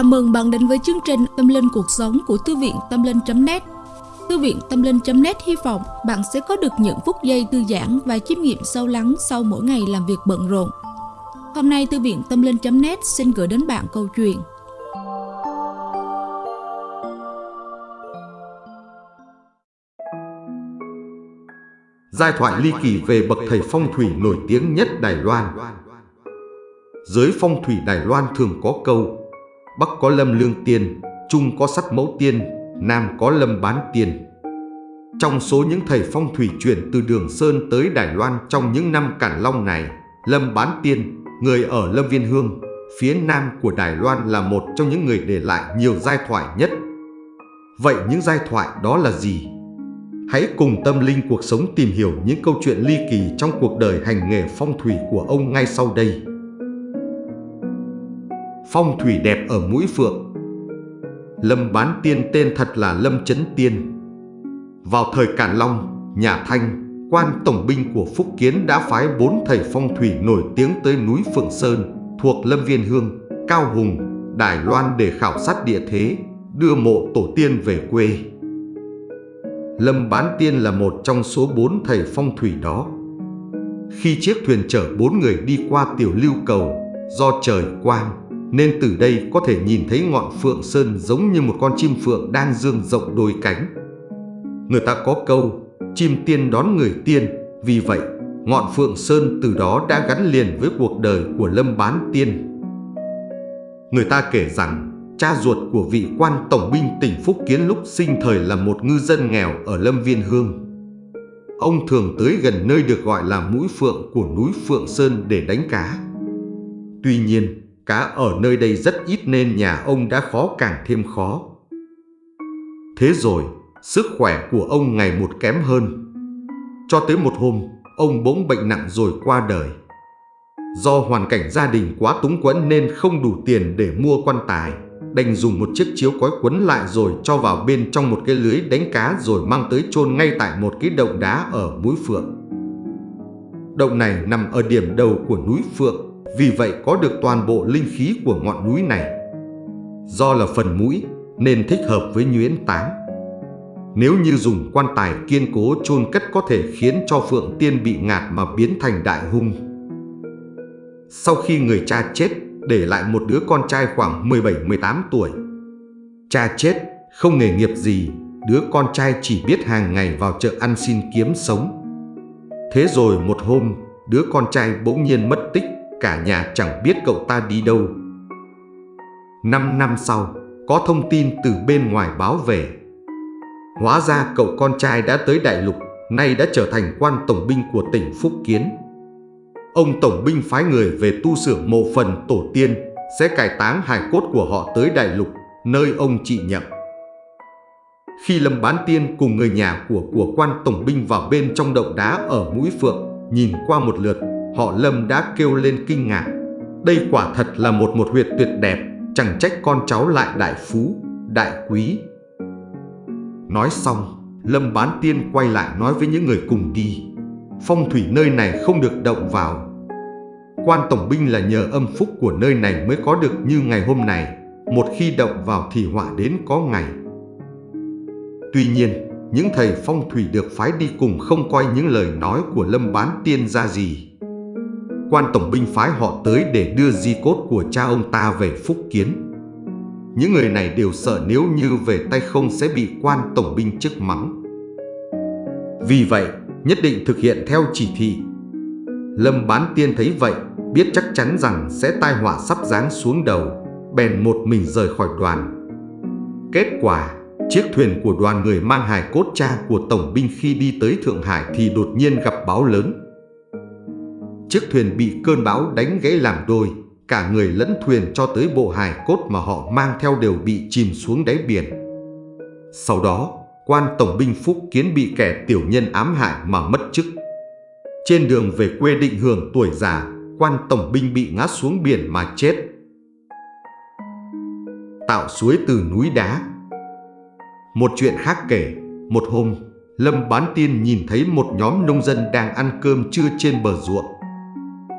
Chào mừng bạn đến với chương trình Tâm Linh Cuộc Sống của Thư viện Tâm Linh.net Thư viện Tâm Linh.net hy vọng bạn sẽ có được những phút giây thư giãn và chiêm nghiệm sâu lắng sau mỗi ngày làm việc bận rộn. Hôm nay, Thư viện Tâm Linh.net xin gửi đến bạn câu chuyện. Giai thoại ly kỳ về bậc thầy phong thủy nổi tiếng nhất Đài Loan. Giới phong thủy Đài Loan thường có câu Bắc có lâm lương tiên, Trung có sắt mẫu tiên, Nam có lâm bán tiên. Trong số những thầy phong thủy chuyển từ Đường Sơn tới Đài Loan trong những năm Cản Long này, Lâm Bán Tiên, người ở Lâm Viên Hương, phía nam của Đài Loan là một trong những người để lại nhiều giai thoại nhất. Vậy những giai thoại đó là gì? Hãy cùng tâm linh cuộc sống tìm hiểu những câu chuyện ly kỳ trong cuộc đời hành nghề phong thủy của ông ngay sau đây phong thủy đẹp ở mũi phượng. Lâm Bán Tiên tên thật là Lâm Chấn Tiên. Vào thời Càn Long, nhà Thanh, quan tổng binh của Phúc Kiến đã phái bốn thầy phong thủy nổi tiếng tới núi Phượng Sơn thuộc Lâm Viên Hương, Cao Hùng, Đài Loan để khảo sát địa thế, đưa mộ tổ tiên về quê. Lâm Bán Tiên là một trong số bốn thầy phong thủy đó. Khi chiếc thuyền chở bốn người đi qua tiểu lưu cầu, do trời quang, nên từ đây có thể nhìn thấy ngọn phượng sơn giống như một con chim phượng đang dương rộng đôi cánh. Người ta có câu, chim tiên đón người tiên, vì vậy ngọn phượng sơn từ đó đã gắn liền với cuộc đời của Lâm Bán Tiên. Người ta kể rằng cha ruột của vị quan tổng binh tỉnh Phúc Kiến lúc sinh thời là một ngư dân nghèo ở Lâm Viên Hương. Ông thường tới gần nơi được gọi là mũi phượng của núi Phượng Sơn để đánh cá. Tuy nhiên, Cá ở nơi đây rất ít nên nhà ông đã khó càng thêm khó. Thế rồi, sức khỏe của ông ngày một kém hơn. Cho tới một hôm, ông bỗng bệnh nặng rồi qua đời. Do hoàn cảnh gia đình quá túng quẫn nên không đủ tiền để mua quan tài, đành dùng một chiếc chiếu cói quấn lại rồi cho vào bên trong một cái lưới đánh cá rồi mang tới chôn ngay tại một cái động đá ở mũi Phượng. Động này nằm ở điểm đầu của núi Phượng, vì vậy có được toàn bộ linh khí của ngọn núi này. Do là phần mũi nên thích hợp với nhuyễn táng. Nếu như dùng quan tài kiên cố chôn cất có thể khiến cho Phượng Tiên bị ngạt mà biến thành đại hung. Sau khi người cha chết, để lại một đứa con trai khoảng 17-18 tuổi. Cha chết, không nghề nghiệp gì, đứa con trai chỉ biết hàng ngày vào chợ ăn xin kiếm sống. Thế rồi một hôm, đứa con trai bỗng nhiên mất tích cả nhà chẳng biết cậu ta đi đâu. Năm năm sau, có thông tin từ bên ngoài báo về. Hóa ra cậu con trai đã tới đại lục, nay đã trở thành quan tổng binh của tỉnh Phúc Kiến. Ông tổng binh phái người về tu sửa mộ phần tổ tiên, sẽ cải táng hài cốt của họ tới đại lục, nơi ông trị nhậm. Khi Lâm Bán Tiên cùng người nhà của của quan tổng binh vào bên trong động đá ở mũi phượng, nhìn qua một lượt, họ Lâm đã kêu lên kinh ngạc. Đây quả thật là một một huyệt tuyệt đẹp, chẳng trách con cháu lại đại phú, đại quý. Nói xong, Lâm bán tiên quay lại nói với những người cùng đi. Phong thủy nơi này không được động vào. Quan tổng binh là nhờ âm phúc của nơi này mới có được như ngày hôm này. Một khi động vào thì họa đến có ngày. Tuy nhiên, những thầy phong thủy được phái đi cùng không coi những lời nói của Lâm bán tiên ra gì quan tổng binh phái họ tới để đưa di cốt của cha ông ta về Phúc Kiến. Những người này đều sợ nếu như về tay không sẽ bị quan tổng binh chức mắng. Vì vậy, nhất định thực hiện theo chỉ thị. Lâm Bán Tiên thấy vậy, biết chắc chắn rằng sẽ tai họa sắp giáng xuống đầu, bèn một mình rời khỏi đoàn. Kết quả, chiếc thuyền của đoàn người mang hài cốt cha của tổng binh khi đi tới Thượng Hải thì đột nhiên gặp báo lớn Chiếc thuyền bị cơn bão đánh gãy làm đôi, cả người lẫn thuyền cho tới bộ hài cốt mà họ mang theo đều bị chìm xuống đáy biển. Sau đó, quan tổng binh Phúc Kiến bị kẻ tiểu nhân ám hại mà mất chức. Trên đường về quê định hưởng tuổi già, quan tổng binh bị ngã xuống biển mà chết. Tạo suối từ núi đá Một chuyện khác kể, một hôm, Lâm Bán Tiên nhìn thấy một nhóm nông dân đang ăn cơm trưa trên bờ ruộng.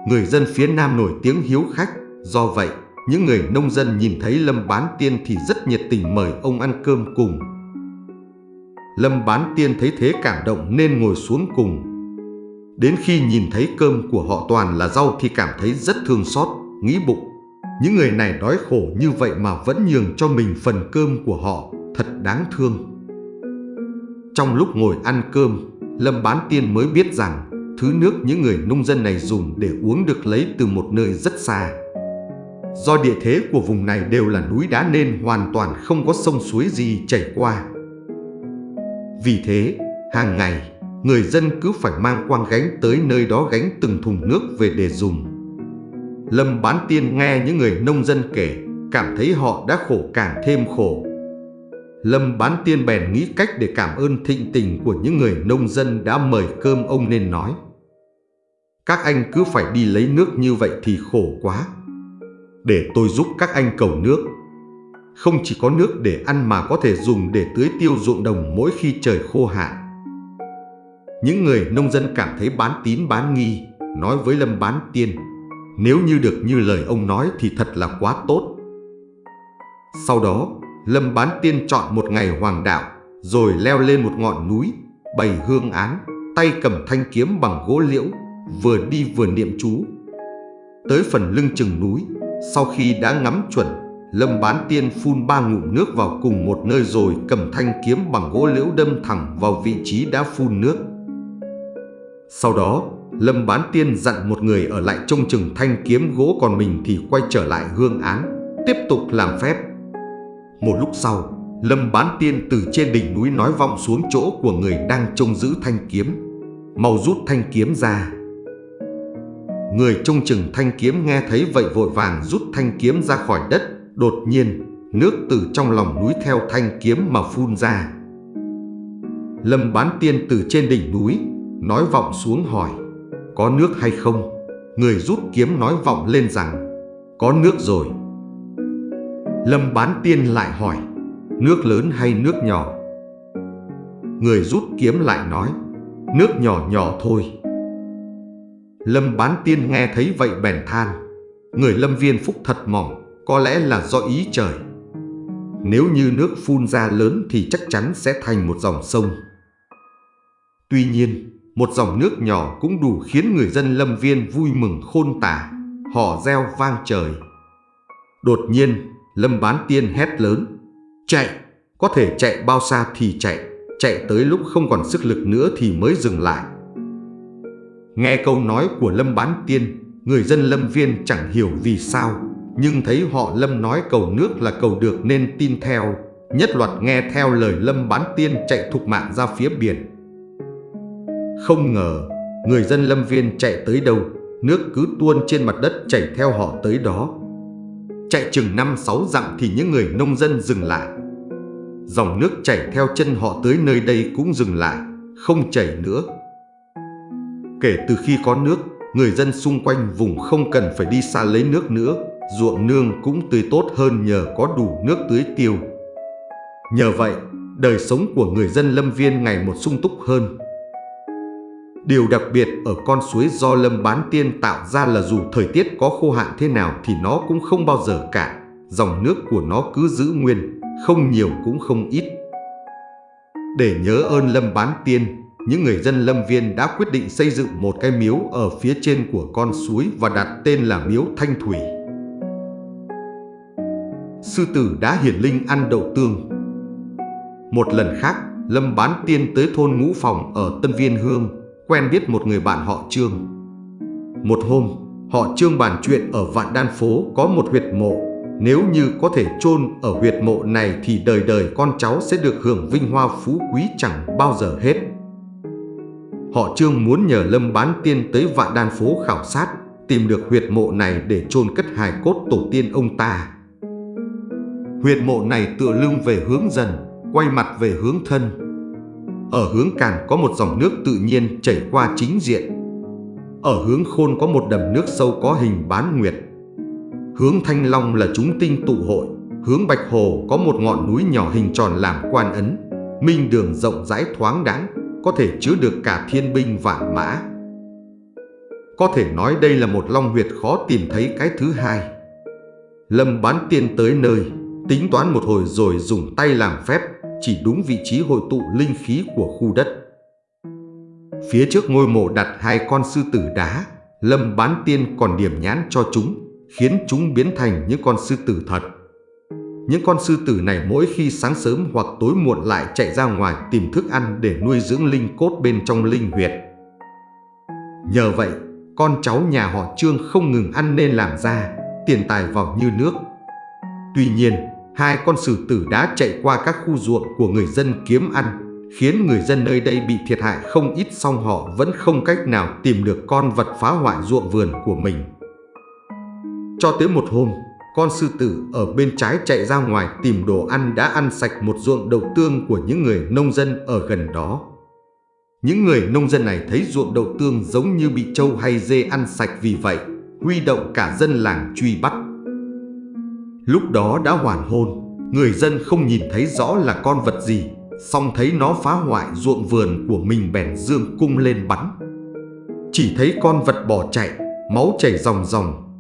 Người dân phía Nam nổi tiếng hiếu khách, do vậy những người nông dân nhìn thấy Lâm Bán Tiên thì rất nhiệt tình mời ông ăn cơm cùng. Lâm Bán Tiên thấy thế cảm động nên ngồi xuống cùng. Đến khi nhìn thấy cơm của họ toàn là rau thì cảm thấy rất thương xót, nghĩ bụng. Những người này đói khổ như vậy mà vẫn nhường cho mình phần cơm của họ, thật đáng thương. Trong lúc ngồi ăn cơm, Lâm Bán Tiên mới biết rằng thứ nước những người nông dân này dùng để uống được lấy từ một nơi rất xa. Do địa thế của vùng này đều là núi đá nên hoàn toàn không có sông suối gì chảy qua. Vì thế, hàng ngày, người dân cứ phải mang quang gánh tới nơi đó gánh từng thùng nước về để dùng. Lâm Bán Tiên nghe những người nông dân kể, cảm thấy họ đã khổ càng thêm khổ. Lâm Bán Tiên bèn nghĩ cách để cảm ơn thịnh tình của những người nông dân đã mời cơm ông nên nói. Các anh cứ phải đi lấy nước như vậy thì khổ quá. Để tôi giúp các anh cầu nước. Không chỉ có nước để ăn mà có thể dùng để tưới tiêu ruộng đồng mỗi khi trời khô hạn. Những người nông dân cảm thấy bán tín bán nghi, nói với Lâm Bán Tiên, nếu như được như lời ông nói thì thật là quá tốt. Sau đó, Lâm Bán Tiên chọn một ngày hoàng đạo, rồi leo lên một ngọn núi, bày hương án, tay cầm thanh kiếm bằng gỗ liễu, vừa đi vừa niệm chú. Tới phần lưng chừng núi, sau khi đã ngắm chuẩn, Lâm Bán Tiên phun ba ngụm nước vào cùng một nơi rồi cầm thanh kiếm bằng gỗ liễu đâm thẳng vào vị trí đã phun nước. Sau đó, Lâm Bán Tiên dặn một người ở lại trông chừng thanh kiếm gỗ còn mình thì quay trở lại hương án, tiếp tục làm phép. Một lúc sau, Lâm Bán Tiên từ trên đỉnh núi nói vọng xuống chỗ của người đang trông giữ thanh kiếm. Mau rút thanh kiếm ra. Người trông chừng thanh kiếm nghe thấy vậy vội vàng rút thanh kiếm ra khỏi đất. Đột nhiên, nước từ trong lòng núi theo thanh kiếm mà phun ra. Lâm Bán Tiên từ trên đỉnh núi, nói vọng xuống hỏi, có nước hay không? Người rút kiếm nói vọng lên rằng, có nước rồi. Lâm bán tiên lại hỏi Nước lớn hay nước nhỏ Người rút kiếm lại nói Nước nhỏ nhỏ thôi Lâm bán tiên nghe thấy vậy bèn than Người lâm viên phúc thật mỏng Có lẽ là do ý trời. Nếu như nước phun ra lớn Thì chắc chắn sẽ thành một dòng sông. Tuy nhiên Một dòng nước nhỏ cũng đủ khiến người dân lâm viên vui mừng khôn tả Họ reo vang trời. Đột nhiên Lâm bán tiên hét lớn Chạy, có thể chạy bao xa thì chạy Chạy tới lúc không còn sức lực nữa thì mới dừng lại. Nghe câu nói của Lâm bán tiên Người dân Lâm Viên chẳng hiểu vì sao Nhưng thấy họ Lâm nói cầu nước là cầu được nên tin theo Nhất loạt nghe theo lời Lâm bán tiên chạy thục mạng ra phía biển Không ngờ Người dân Lâm Viên chạy tới đâu Nước cứ tuôn trên mặt đất chảy theo họ tới đó Chạy chừng 5-6 dặm thì những người nông dân dừng lại. Dòng nước chảy theo chân họ tới nơi đây cũng dừng lại, không chảy nữa. Kể từ khi có nước, người dân xung quanh vùng không cần phải đi xa lấy nước nữa, ruộng nương cũng tươi tốt hơn nhờ có đủ nước tưới tiêu. Nhờ vậy, đời sống của người dân Lâm Viên ngày một sung túc hơn. Điều đặc biệt ở con suối do Lâm Bán Tiên tạo ra là dù thời tiết có khô hạn thế nào thì nó cũng không bao giờ cạn. Dòng nước của nó cứ giữ nguyên, không nhiều cũng không ít. Để nhớ ơn Lâm Bán Tiên, những người dân Lâm Viên đã quyết định xây dựng một cái miếu ở phía trên của con suối và đặt tên là miếu Thanh Thủy. Sư tử đã hiển linh ăn đậu tương. Một lần khác, Lâm Bán Tiên tới thôn Ngũ Phòng ở Tân Viên Hương, quen biết một người bạn họ Trương. Một hôm, họ Trương bàn chuyện ở Vạn Đan Phố có một huyệt mộ. Nếu như có thể chôn ở huyệt mộ này thì đời đời con cháu sẽ được hưởng vinh hoa phú quý chẳng bao giờ hết. Họ Trương muốn nhờ Lâm Bán Tiên tới Vạn Đan Phố khảo sát, tìm được huyệt mộ này để chôn cất hài cốt tổ tiên ông ta. Huyệt mộ này tựa lưng về hướng dần, quay mặt về hướng thân, ở hướng Càn có một dòng nước tự nhiên chảy qua chính diện. Ở hướng Khôn có một đầm nước sâu có hình bán nguyệt. Hướng Thanh Long là chúng tinh tụ hội. Hướng Bạch Hồ có một ngọn núi nhỏ hình tròn làm quan ấn. Minh đường rộng rãi thoáng đáng, có thể chứa được cả thiên binh vạn mã. Có thể nói đây là một long huyệt khó tìm thấy cái thứ hai. Lâm bán tiên tới nơi, tính toán một hồi rồi dùng tay làm phép, chỉ đúng vị trí hội tụ linh khí của khu đất. Phía trước ngôi mộ đặt hai con sư tử đá, Lâm bán tiên còn điểm nhãn cho chúng, khiến chúng biến thành những con sư tử thật. Những con sư tử này mỗi khi sáng sớm hoặc tối muộn lại chạy ra ngoài tìm thức ăn để nuôi dưỡng linh cốt bên trong linh huyệt. Nhờ vậy, con cháu nhà họ Trương không ngừng ăn nên làm ra, tiền tài vào như nước. Tuy nhiên, hai con sư tử đã chạy qua các khu ruộng của người dân kiếm ăn, khiến người dân nơi đây bị thiệt hại không ít song họ vẫn không cách nào tìm được con vật phá hoại ruộng vườn của mình. Cho tới một hôm, con sư tử ở bên trái chạy ra ngoài tìm đồ ăn đã ăn sạch một ruộng đậu tương của những người nông dân ở gần đó. Những người nông dân này thấy ruộng đậu tương giống như bị trâu hay dê ăn sạch vì vậy, huy động cả dân làng truy bắt. Lúc đó đã hoàn hôn, người dân không nhìn thấy rõ là con vật gì, song thấy nó phá hoại ruộng vườn của mình bèn dương cung lên bắn. Chỉ thấy con vật bỏ chạy, máu chảy ròng ròng.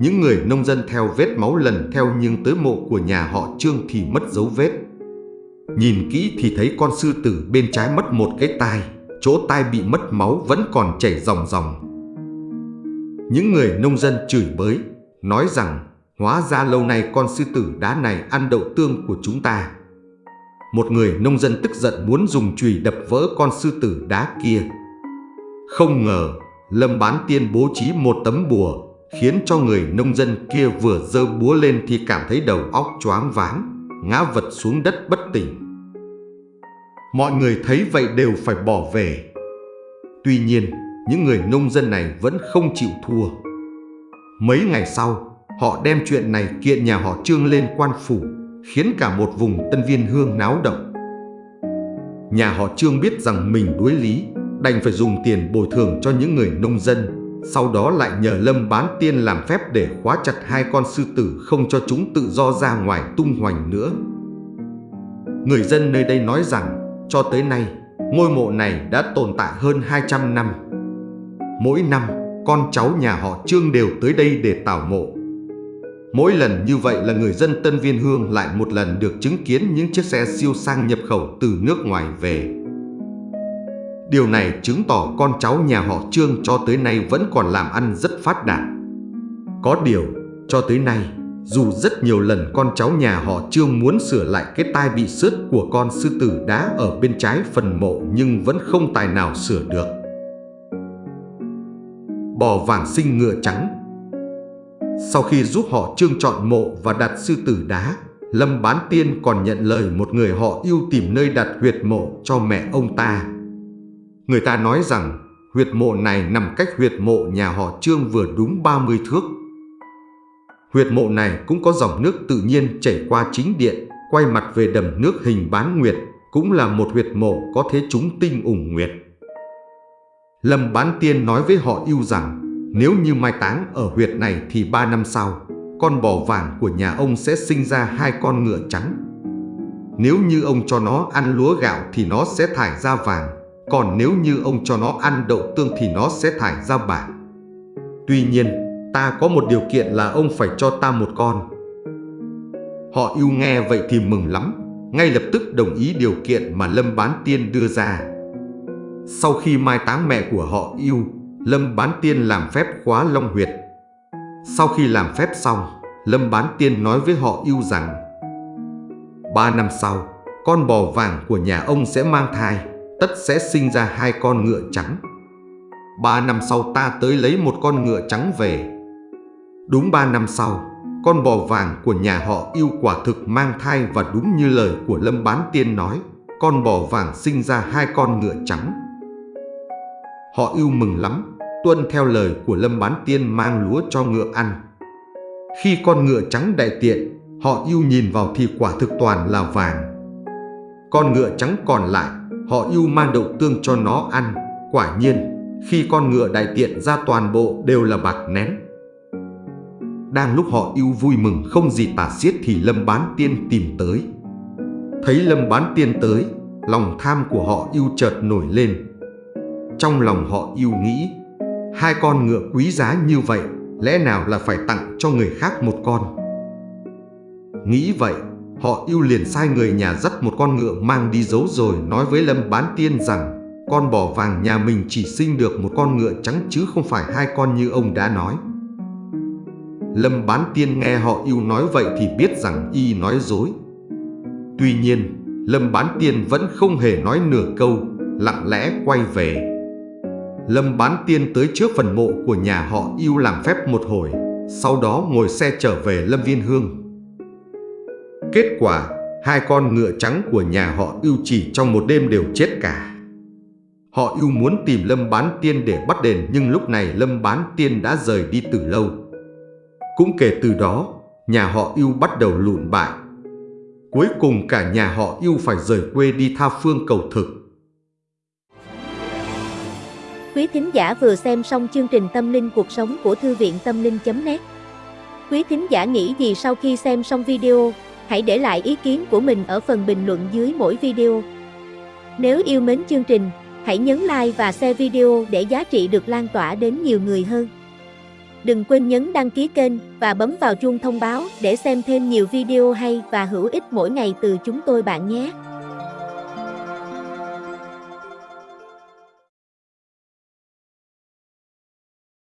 Những người nông dân theo vết máu lần theo nhưng tới mộ của nhà họ Trương thì mất dấu vết. Nhìn kỹ thì thấy con sư tử bên trái mất một cái tai, chỗ tai bị mất máu vẫn còn chảy ròng ròng. Những người nông dân chửi bới, nói rằng hóa ra lâu nay con sư tử đá này ăn đậu tương của chúng ta. Một người nông dân tức giận muốn dùng chùy đập vỡ con sư tử đá kia. Không ngờ, Lâm Bán Tiên bố trí một tấm bùa, khiến cho người nông dân kia vừa dơ búa lên thì cảm thấy đầu óc choáng váng ngã vật xuống đất bất tỉnh. Mọi người thấy vậy đều phải bỏ về. Tuy nhiên, những người nông dân này vẫn không chịu thua. Mấy ngày sau, họ đem chuyện này kiện nhà họ Trương lên quan phủ, khiến cả một vùng Tân Viên Hương náo động. Nhà họ Trương biết rằng mình đuối lý, đành phải dùng tiền bồi thường cho những người nông dân sau đó lại nhờ Lâm bán tiên làm phép để khóa chặt hai con sư tử không cho chúng tự do ra ngoài tung hoành nữa. Người dân nơi đây nói rằng, cho tới nay, ngôi mộ này đã tồn tại hơn 200 năm. Mỗi năm, con cháu nhà họ Trương đều tới đây để tảo mộ. Mỗi lần như vậy là người dân Tân Viên Hương lại một lần được chứng kiến những chiếc xe siêu sang nhập khẩu từ nước ngoài về. Điều này chứng tỏ con cháu nhà họ Trương cho tới nay vẫn còn làm ăn rất phát đạt. Có điều, cho tới nay, dù rất nhiều lần con cháu nhà họ Trương muốn sửa lại cái tai bị sứt của con sư tử đá ở bên trái phần mộ nhưng vẫn không tài nào sửa được. Bò vàng sinh ngựa trắng Sau khi giúp họ Trương chọn mộ và đặt sư tử đá, Lâm Bán Tiên còn nhận lời một người họ yêu tìm nơi đặt huyệt mộ cho mẹ ông ta Người ta nói rằng huyệt mộ này nằm cách huyệt mộ nhà họ Trương vừa đúng 30 thước. Huyệt mộ này cũng có dòng nước tự nhiên chảy qua chính điện, quay mặt về đầm nước hình bán nguyệt, cũng là một huyệt mộ có thế chúng tinh ủng nguyệt. Lâm Bán Tiên nói với họ yêu rằng nếu như mai táng ở huyệt này thì ba năm sau, con bò vàng của nhà ông sẽ sinh ra hai con ngựa trắng. Nếu như ông cho nó ăn lúa gạo thì nó sẽ thải ra vàng, còn nếu như ông cho nó ăn đậu tương thì nó sẽ thải ra bạc. Tuy nhiên, ta có một điều kiện là ông phải cho ta một con. Họ yêu nghe vậy thì mừng lắm, ngay lập tức đồng ý điều kiện mà Lâm Bán Tiên đưa ra. Sau khi mai táng mẹ của họ yêu, Lâm Bán Tiên làm phép khóa long huyệt. Sau khi làm phép xong, Lâm Bán Tiên nói với họ yêu rằng Ba năm sau, con bò vàng của nhà ông sẽ mang thai tất sẽ sinh ra hai con ngựa trắng. Ba năm sau ta tới lấy một con ngựa trắng về. Đúng ba năm sau, con bò vàng của nhà họ yêu quả thực mang thai và đúng như lời của Lâm Bán Tiên nói, con bò vàng sinh ra hai con ngựa trắng. Họ yêu mừng lắm, tuân theo lời của Lâm Bán Tiên mang lúa cho ngựa ăn. Khi con ngựa trắng đại tiện, họ yêu nhìn vào thì quả thực toàn là vàng. Con ngựa trắng còn lại Họ yêu mang đậu tương cho nó ăn. Quả nhiên khi con ngựa đại tiện ra toàn bộ đều là bạc nén. Đang lúc họ yêu vui mừng không gì tả xiết thì Lâm Bán Tiên tìm tới. Thấy Lâm Bán Tiên tới Lòng tham của họ yêu chợt nổi lên. Trong lòng họ yêu nghĩ Hai con ngựa quý giá như vậy lẽ nào là phải tặng cho người khác một con? Nghĩ vậy, họ yêu liền sai người nhà dắt một con ngựa mang đi giấu rồi nói với Lâm Bán Tiên rằng con bò vàng nhà mình chỉ sinh được một con ngựa trắng chứ không phải hai con như ông đã nói. Lâm Bán Tiên nghe họ yêu nói vậy thì biết rằng y nói dối. Tuy nhiên, Lâm Bán Tiên vẫn không hề nói nửa câu, lặng lẽ quay về. Lâm Bán Tiên tới trước phần mộ của nhà họ yêu làm phép một hồi, sau đó ngồi xe trở về Lâm Viên Hương. Kết quả, hai con ngựa trắng của nhà họ yêu chỉ trong một đêm đều chết cả. Họ yêu muốn tìm Lâm Bán Tiên để bắt đền nhưng lúc này Lâm Bán Tiên đã rời đi từ lâu. Cũng kể từ đó, nhà họ yêu bắt đầu lụn bại. Cuối cùng cả nhà họ yêu phải rời quê đi tha phương cầu thực. Quý thính giả vừa xem xong chương trình Tâm linh cuộc sống của Thư viện Tâm linh.net Quý thính giả nghĩ gì sau khi xem xong video, hãy để lại ý kiến của mình ở phần bình luận dưới mỗi video. Nếu yêu mến chương trình, hãy nhấn like và share video để giá trị được lan tỏa đến nhiều người hơn. Đừng quên nhấn đăng ký kênh và bấm vào chuông thông báo để xem thêm nhiều video hay và hữu ích mỗi ngày từ chúng tôi bạn nhé.